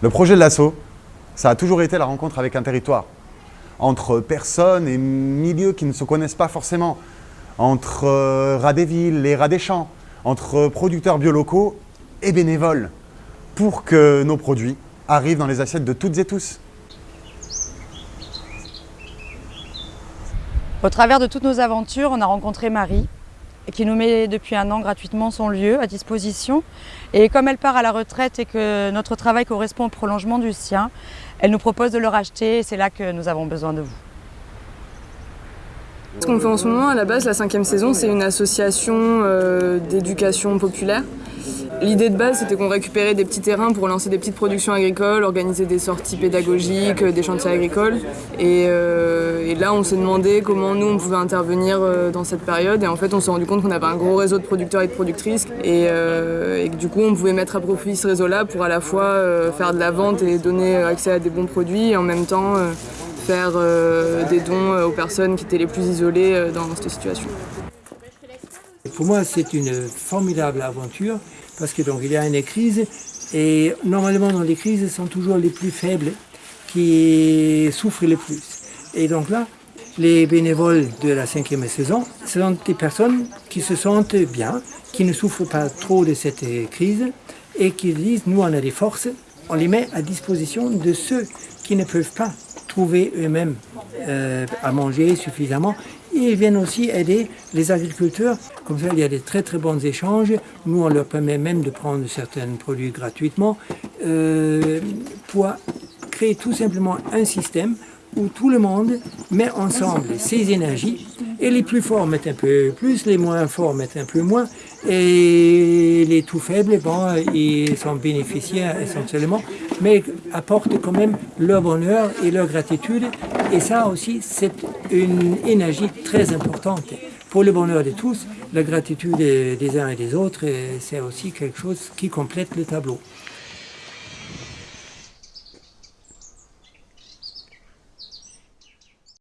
Le projet de l'assaut, ça a toujours été la rencontre avec un territoire, entre personnes et milieux qui ne se connaissent pas forcément, entre euh, rats des villes et rats des champs, entre producteurs biolocaux et bénévoles, pour que nos produits arrivent dans les assiettes de toutes et tous. Au travers de toutes nos aventures, on a rencontré Marie, qui nous met depuis un an gratuitement son lieu à disposition. Et comme elle part à la retraite et que notre travail correspond au prolongement du sien, elle nous propose de le racheter et c'est là que nous avons besoin de vous. Ce qu'on fait en ce moment, à la base, la cinquième saison, c'est une association euh, d'éducation populaire L'idée de base, c'était qu'on récupérait des petits terrains pour lancer des petites productions agricoles, organiser des sorties pédagogiques, des chantiers agricoles. Et, euh, là, on s'est demandé comment nous, on pouvait intervenir euh, dans cette période. Et en fait, on s'est rendu compte qu'on avait un gros réseau de producteurs et de productrices. Et, euh, que du coup, on pouvait mettre à profit ce réseau-là pour à la fois faire de la vente et donner accès à des bons produits et en même temps faire des dons aux personnes qui étaient les plus isolées dans cette situation. Pour moi, c'est une formidable aventure parce que donc il y a une crise et normalement dans les crises, ce sont toujours les plus faibles qui souffrent le plus. Et donc là, les bénévoles de la cinquième saison, ce sont des personnes qui se sentent bien, qui ne souffrent pas trop de cette crise et qui disent, nous on a des forces, on les met à disposition de ceux qui ne peuvent pas trouver eux-mêmes euh, à manger suffisamment et ils viennent aussi aider les agriculteurs. Comme ça, il y a des très très bons échanges. Nous, on leur permet même de prendre certains produits gratuitement euh, pour créer tout simplement un système où tout le monde met ensemble ses énergies et les plus forts mettent un peu plus, les moins forts mettent un peu moins et les tout faibles, bon, ils sont bénéficiaires essentiellement, mais apportent quand même leur bonheur et leur gratitude et ça aussi, c'est une énergie très importante pour le bonheur de tous. La gratitude des uns et des autres, c'est aussi quelque chose qui complète le tableau.